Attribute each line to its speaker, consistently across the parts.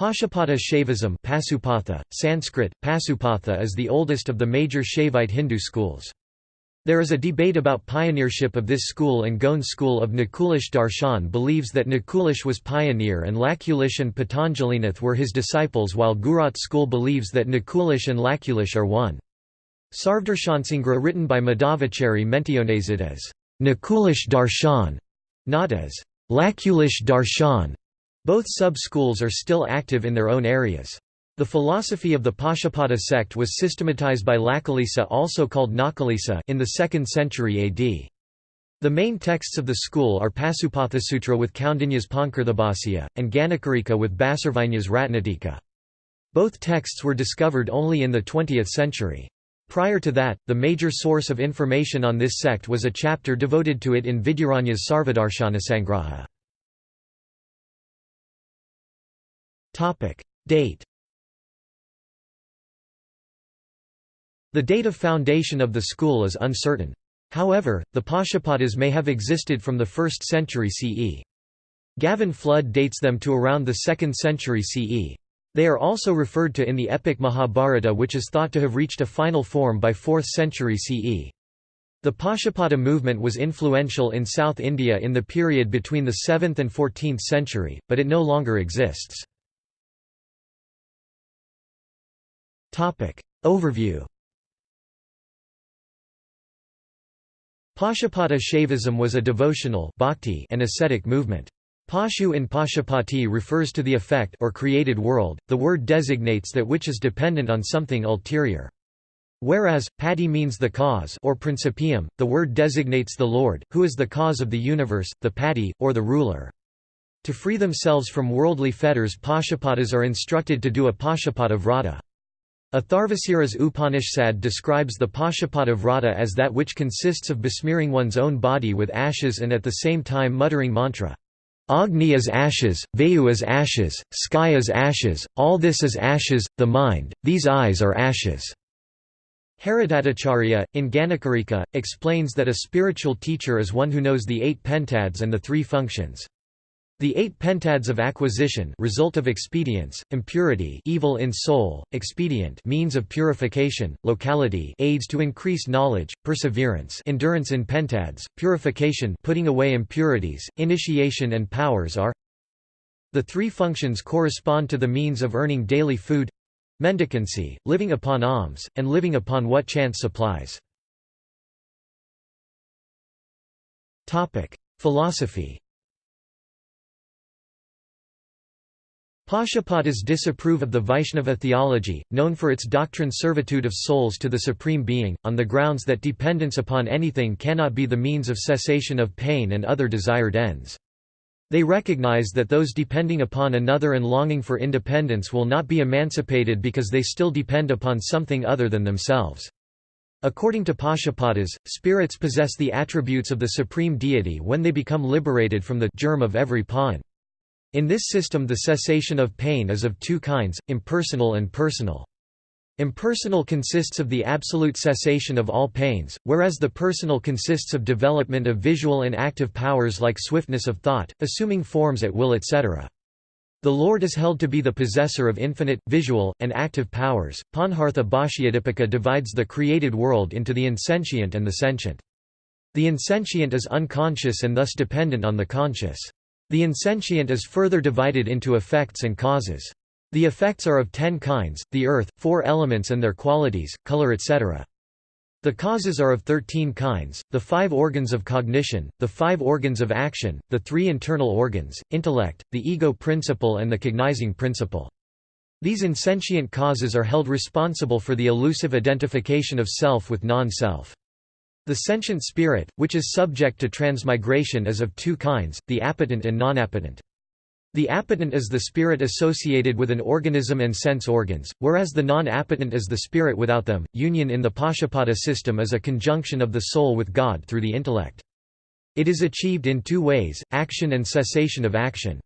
Speaker 1: Pashupata Shaivism Pasupatha, Sanskrit, Pasupatha is the oldest of the major Shaivite Hindu schools. There is a debate about pioneership of this school and Gaon school of Nakulish Darshan believes that Nakulish was pioneer and Lakulish and Patanjalinath were his disciples while Gujarat school believes that Nakulish and Lakulish are one. Sarvdarshansangra written by Madhavacharya mentiones it as Nakulish Darshan, not as Lakulish Darshan. Both sub-schools are still active in their own areas. The philosophy of the Pashupata sect was systematized by Lakulisa also called Nakulisa in the 2nd century AD. The main texts of the school are Pasupatha Sutra with Kaundinya's Pancharthabhashya, and Ganakarika with Bhasarvajna's Ratnatika. Both texts were discovered only in the 20th century. Prior to that, the major source of information on this sect was a chapter devoted to it in Vidyaranya's Sarvadarshanasangraha. Date The date of foundation of the school is uncertain. However, the Pashupatas may have existed from the 1st century CE. Gavin Flood dates them to around the 2nd century CE. They are also referred to in the epic Mahabharata which is thought to have reached a final form by 4th century CE. The Pashupata movement was influential in South India in the period between the 7th and 14th century, but it no longer exists. Overview Pashupata Shaivism was a devotional bhakti and ascetic movement. Pashu in Pashupati refers to the effect or created world, the word designates that which is dependent on something ulterior. Whereas, pati means the cause or principium, the word designates the Lord, who is the cause of the universe, the pati, or the ruler. To free themselves from worldly fetters Pashupatas are instructed to do a Pashupata vrata. Atharvasiras Upanishad describes the Pashupata vrata as that which consists of besmearing one's own body with ashes and at the same time muttering mantra. Agni is ashes, Vayu is ashes, sky is ashes, all this is ashes, the mind, these eyes are ashes. Haridattacharya, in Ganakarika, explains that a spiritual teacher is one who knows the eight pentads and the three functions. The eight pentads of acquisition result of expedience, impurity evil in soul, expedient means of purification, locality aids to increase knowledge, perseverance endurance in pentads, purification putting away impurities, initiation and powers are The three functions correspond to the means of earning daily food mendicancy, living upon alms, and living upon what chance supplies. Philosophy Pashupatas disapprove of the Vaishnava theology, known for its doctrine servitude of souls to the Supreme Being, on the grounds that dependence upon anything cannot be the means of cessation of pain and other desired ends. They recognize that those depending upon another and longing for independence will not be emancipated because they still depend upon something other than themselves. According to Pashupatas, spirits possess the attributes of the supreme deity when they become liberated from the germ of every pawn. In this system the cessation of pain is of two kinds, impersonal and personal. Impersonal consists of the absolute cessation of all pains, whereas the personal consists of development of visual and active powers like swiftness of thought, assuming forms at will etc. The Lord is held to be the possessor of infinite, visual, and active powers. Panchartha Bhashyadipika divides the created world into the insentient and the sentient. The insentient is unconscious and thus dependent on the conscious. The insentient is further divided into effects and causes. The effects are of ten kinds, the earth, four elements and their qualities, color etc. The causes are of thirteen kinds, the five organs of cognition, the five organs of action, the three internal organs, intellect, the ego principle and the cognizing principle. These insentient causes are held responsible for the elusive identification of self with non-self. The sentient spirit, which is subject to transmigration is of two kinds, the appetent and non-appetent. The appetent is the spirit associated with an organism and sense organs, whereas the non-appetent is the spirit without them. Union in the Pashupata system is a conjunction of the soul with God through the intellect. It is achieved in two ways, action and cessation of action.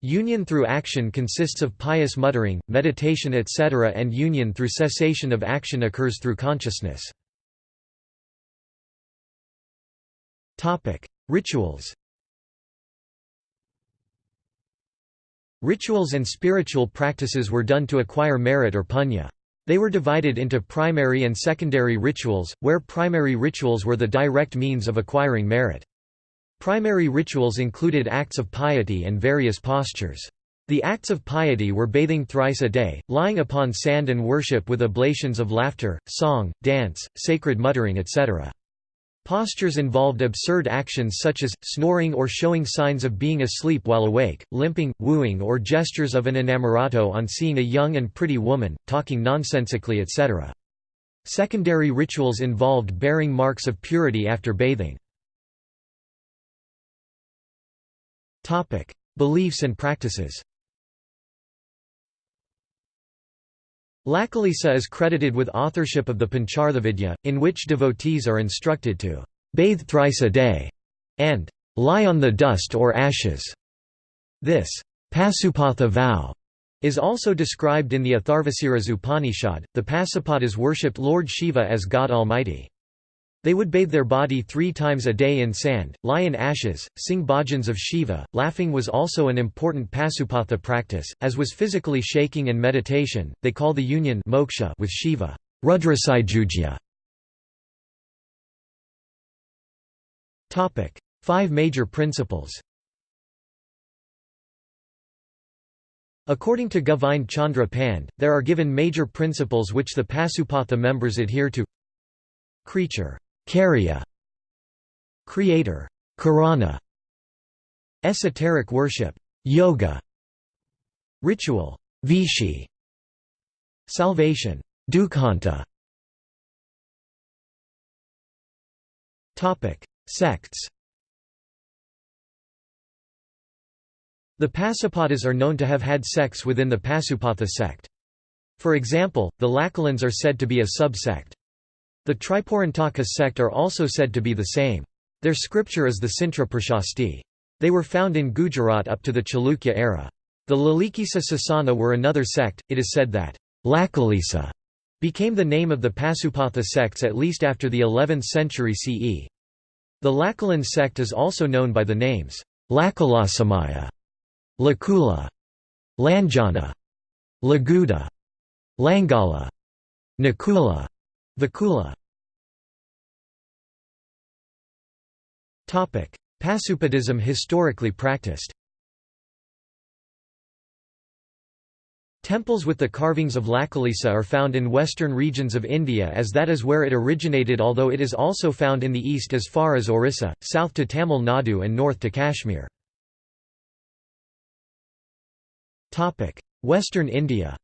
Speaker 1: Union through action consists of pious muttering, meditation etc. and union through cessation of action occurs through consciousness. Topic: Rituals. Rituals and spiritual practices were done to acquire merit or punya. They were divided into primary and secondary rituals, where primary rituals were the direct means of acquiring merit. Primary rituals included acts of piety and various postures. The acts of piety were bathing thrice a day, lying upon sand and worship with oblations of laughter, song, dance, sacred muttering etc. Postures involved absurd actions such as, snoring or showing signs of being asleep while awake, limping, wooing or gestures of an inamorato on seeing a young and pretty woman, talking nonsensically etc. Secondary rituals involved bearing marks of purity after bathing. Beliefs and practices Lakulisa is credited with authorship of the Pancharthavidya, in which devotees are instructed to bathe thrice a day and lie on the dust or ashes. This Pasupatha vow is also described in the Atharvasiras Upanishad. The Pasupatas worshipped Lord Shiva as God Almighty. They would bathe their body three times a day in sand, lie in ashes, sing bhajans of Shiva. Laughing was also an important Pasupatha practice, as was physically shaking and meditation. They call the union moksha with Shiva Rudrasayujya. Topic: Five major principles. According to Govind Chandra Pande, there are given major principles which the Pasupatha members adhere to. Creature Karya. Creator. Karana Esoteric worship. Yoga. Ritual. Vidhi. Salvation. Dukhanta Topic. Sects. The Pasupatas are known to have had sects within the Pasupatha sect. For example, the Lakulans are said to be a subsect. The Tripurantaka sect are also said to be the same. Their scripture is the Sintra Prashasti. They were found in Gujarat up to the Chalukya era. The Lalakisa Sasana were another sect, it is said that Lakulisa became the name of the Pasupatha sects at least after the 11th century CE. The Lakulan sect is also known by the names Lakulasamaya, Lakula, Lanjana, Laguda, Langala, Nakula, Vakula. Pasupatism historically practiced. Temples with the carvings of Lakulisa are found in western regions of India as that is where it originated although it is also found in the east as far as Orissa, south to Tamil Nadu and north to Kashmir. Western India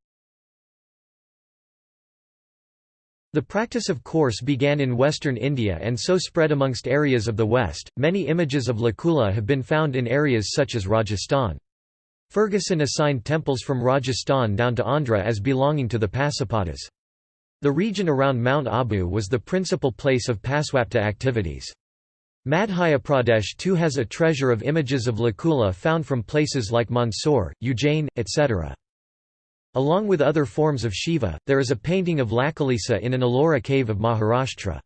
Speaker 1: The practice of course began in western India and so spread amongst areas of the west. Many images of Lakula have been found in areas such as Rajasthan. Ferguson assigned temples from Rajasthan down to Andhra as belonging to the Pasupatas. The region around Mount Abu was the principal place of Pasupata activities. Madhya Pradesh too has a treasure of images of Lakula found from places like Mandsaur, Ujjain, etc. Along with other forms of Shiva, there is a painting of Lakulisa in an Ellora cave of Maharashtra.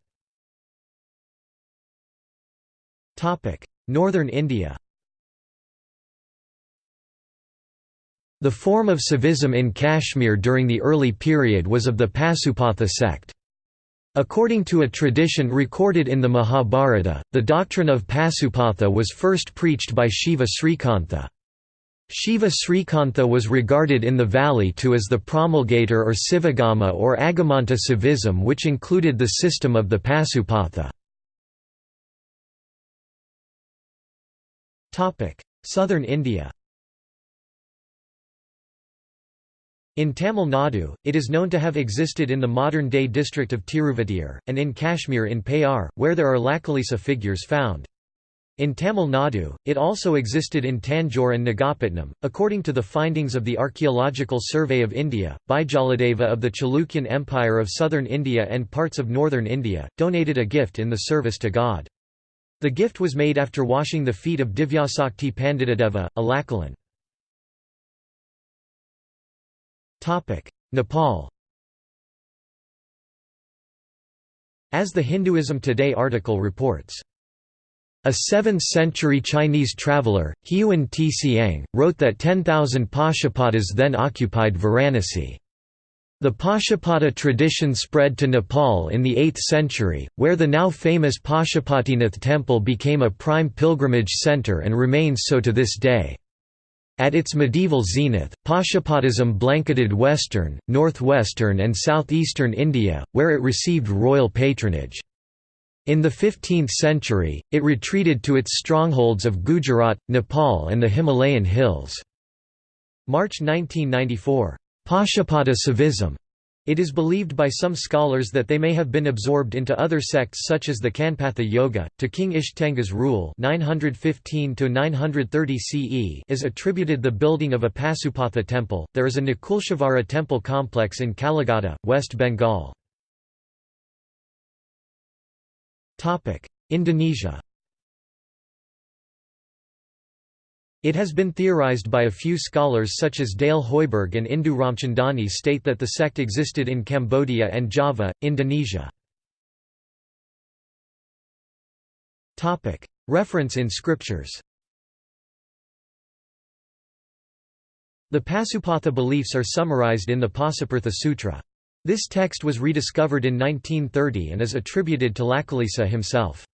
Speaker 1: Northern India The form of Saivism in Kashmir during the early period was of the Pasupatha sect. According to a tradition recorded in the Mahabharata, the doctrine of Pasupatha was first preached by Shiva Srikantha. Shiva Srikantha was regarded in the valley too as the promulgator or Sivagama or Agamanta Saivism which included the system of the Pasupatha. Southern India In Tamil Nadu, it is known to have existed in the modern-day district of Tiruvatiur, and in Kashmir in Payar, where there are Lakulisa figures found. In Tamil Nadu, it also existed in Tanjore and Nagapattinam. According to the findings of the Archaeological Survey of India, Bijaladeva of the Chalukyan Empire of southern India and parts of northern India, donated a gift in the service to God. The gift was made after washing the feet of Divyasakti Panditadeva, a Lakulan. Nepal As the Hinduism Today article reports A 7th-century Chinese traveller, Huan Tsiang, wrote that 10,000 Pashupatas then occupied Varanasi. The Pashupata tradition spread to Nepal in the 8th century, where the now famous Pashupatinath temple became a prime pilgrimage centre and remains so to this day. At its medieval zenith, Pashupatism blanketed western, northwestern and southeastern India, where it received royal patronage. In the 15th century, it retreated to its strongholds of Gujarat, Nepal and the Himalayan hills. March 1994. Pashupata Saivism. It is believed by some scholars that they may have been absorbed into other sects such as the Kanphata Yoga. To King Ishtanga's rule 915 CE is attributed the building of a Pasupatha temple. There is a Nakuleshvara temple complex in Kaligata, West Bengal. Indonesia It has been theorized by a few scholars such as Dale Hoiberg and Indu Ramchandani state that the sect existed in Cambodia and Java, Indonesia. Reference in scriptures The Pasupatha beliefs are summarized in the Pasupurtha Sutra. This text was rediscovered in 1930 and is attributed to Lakulisa himself.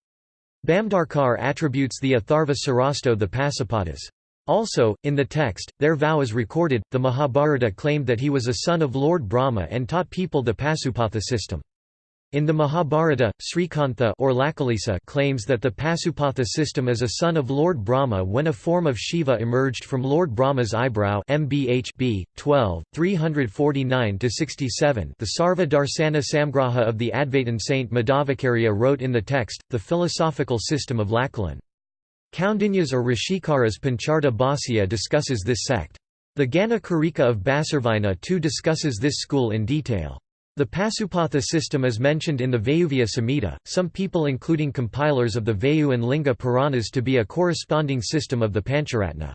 Speaker 1: Bhandarkar attributes the Atharva Surasto the Pasupatas. Also, in the text, their vow is recorded. The Mahabharata claimed that he was a son of Lord Brahma and taught people the Pasupatha system. In the Mahabharata, Srikantha or claims that the Pasupatha system is a son of Lord Brahma when a form of Shiva emerged from Lord Brahma's eyebrow MBH 12, 349–67 The Sarva Darsana Samgraha of the Advaitin saint Madhavacarya wrote in the text, the philosophical system of Lakulan. Kaundinyas or Rishikara's Pancharta Bhāsya discusses this sect. The Gana Karika of Bhasarvajna too discusses this school in detail. The Pasupatha system is mentioned in the Vayaviya Samhita, some people including compilers of the Vayu and Linga Puranas to be a corresponding system of the Pancharatra.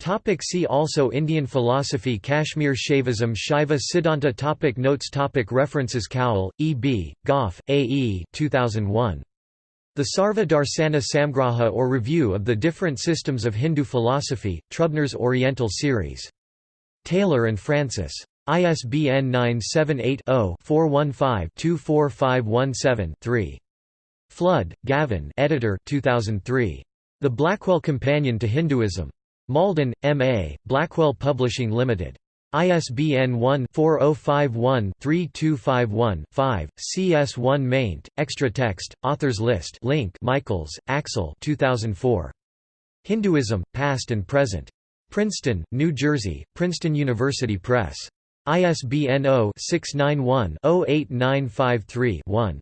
Speaker 1: Topic see also Indian philosophy Kashmir Shaivism Shaiva Siddhanta topic Notes topic References Cowell, E. B., Gough, A. E. 2001. The Sarva Darsana Samgraha or Review of the Different Systems of Hindu Philosophy, Trubner's Oriental Series. Taylor and Francis. ISBN 978-0-415-24517-3. Flood, Gavin editor 2003. The Blackwell Companion to Hinduism. Malden, M.A., Blackwell Publishing Limited. ISBN 1-4051-3251-5, CS1 maint, extra text, authors list link Michaels, Axel 2004. Hinduism, Past and Present. Princeton, New Jersey, Princeton University Press. ISBN 0-691-08953-1.